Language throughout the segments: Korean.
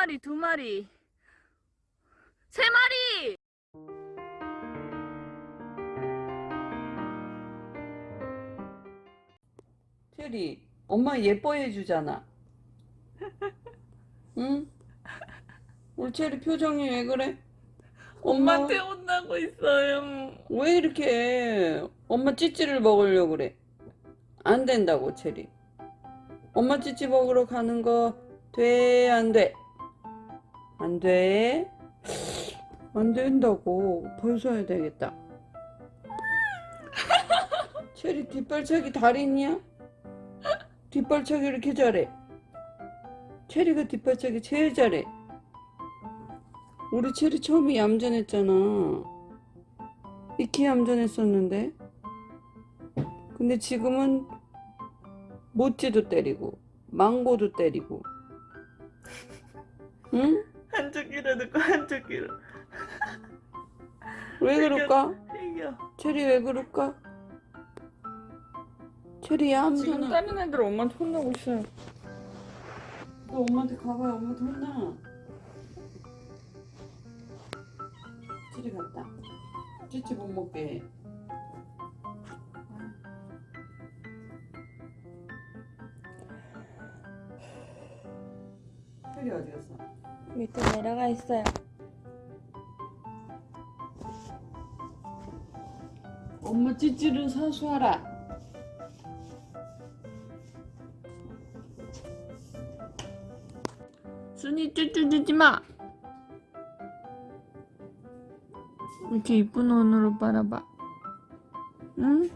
마리, 두 마리, 세 마리! 체리, 엄마 예뻐해 주잖아. 응? 우리 체리 표정이 왜 그래? 엄마 엄마한테 혼나고 있어요. 왜 이렇게 해? 엄마 찌찌를 먹으려고 그래. 안 된다고, 체리. 엄마 찌찌 먹으러 가는 거 돼, 안 돼? 안 돼? 안 된다고. 벌써야 되겠다. 체리 뒷발차기 달인이야? 뒷발차기 이렇게 잘해. 체리가 뒷발차기 제일 잘해. 우리 체리 처음에 얌전했잖아. 이렇게 얌전했었는데. 근데 지금은 모찌도 때리고, 망고도 때리고. 응? 한쪽 귀로 듣고 한쪽 귀로. 왜 그럴까? 이겨. 체리 왜 그럴까? 체리 얌전해. 다른 애들 엄마한테 혼나고 있어요. 너 엄마한테 가봐요. 엄마한테 혼나. 체리 갔다. 찌찌 못 먹게. 체리 어디 갔어? 밑에 내려가 있어요. 엄마 찌찌를 사수하라. 순이 쭈쭈 주지 마. 이렇게 이쁜 눈으로 바라봐. 응?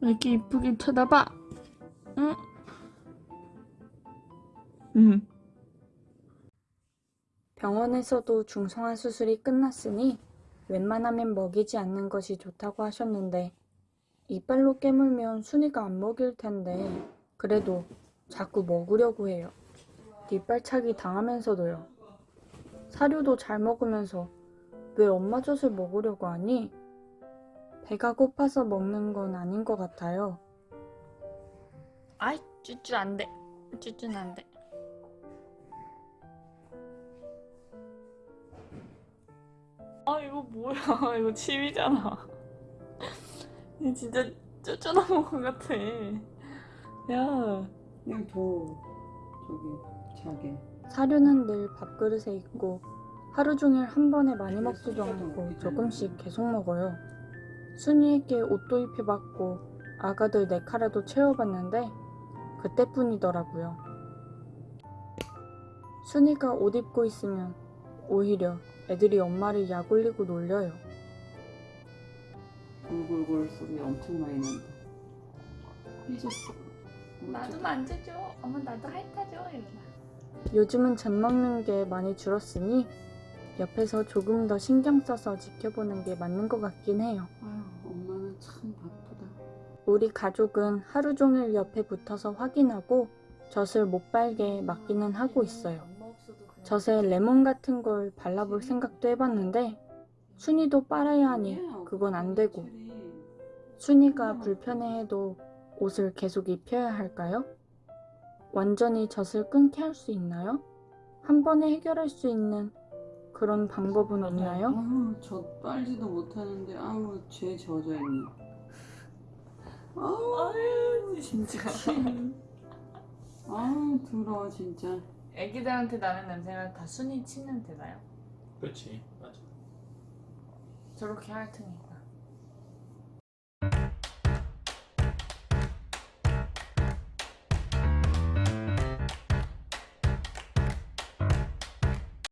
이렇게 이쁘게 쳐다봐. 응? 응. 병원에서도 중성화 수술이 끝났으니 웬만하면 먹이지 않는 것이 좋다고 하셨는데 이빨로 깨물면 순이가 안 먹일 텐데 그래도 자꾸 먹으려고 해요. 뒷발차기 당하면서도요. 사료도 잘 먹으면서 왜 엄마 젖을 먹으려고 하니? 배가 고파서 먹는 건 아닌 것 같아요. 아이, 쭈쭈 안 돼. 쭈쭈는 안 돼. 아, 이거 뭐야. 이거 침이잖아. 이거 진짜 쭈쭈 나온 것 같아. 야. 그냥 둬. 저기, 자게. 사료는 늘 밥그릇에 있고 하루 종일 한 번에 많이 먹지도 않고 조금씩 계속 먹어요. 순이에게 옷도 입혀봤고 아가들 네 카라도 채워봤는데 그때뿐이더라고요. 순이가 옷 입고 있으면 오히려 애들이 엄마를 약 올리고 놀려요. 골골골 소리 엄청 많이 난다. 삐졌어. 나도 만져줘. 엄마 나도 핥아줘. 이러나. 요즘은 젖 먹는 게 많이 줄었으니 옆에서 조금 더 신경 써서 지켜보는 게 맞는 것 같긴 해요. 아유, 엄마는 참 바쁘다. 우리 가족은 하루 종일 옆에 붙어서 확인하고 젖을 못 빨게 막기는 하고 있어요. 젖에 레몬 같은 걸 발라볼 생각도 해봤는데 순이도 빨아야 하니 그건 안 되고 순이가 불편해해도 옷을 계속 입혀야 할까요? 완전히 젖을 끊게 할 수 있나요? 한 번에 해결할 수 있는 그런 방법은 없나요? 아우, 젖 빨지도 못하는데, 아우, 죄 젖어 있네. 아우, 아유, 진짜. 아우, 더러워, 진짜. 애기들한테 나는 냄새가 다 순이 침 냄새나요? 그렇지 맞아 저렇게 핥으니까.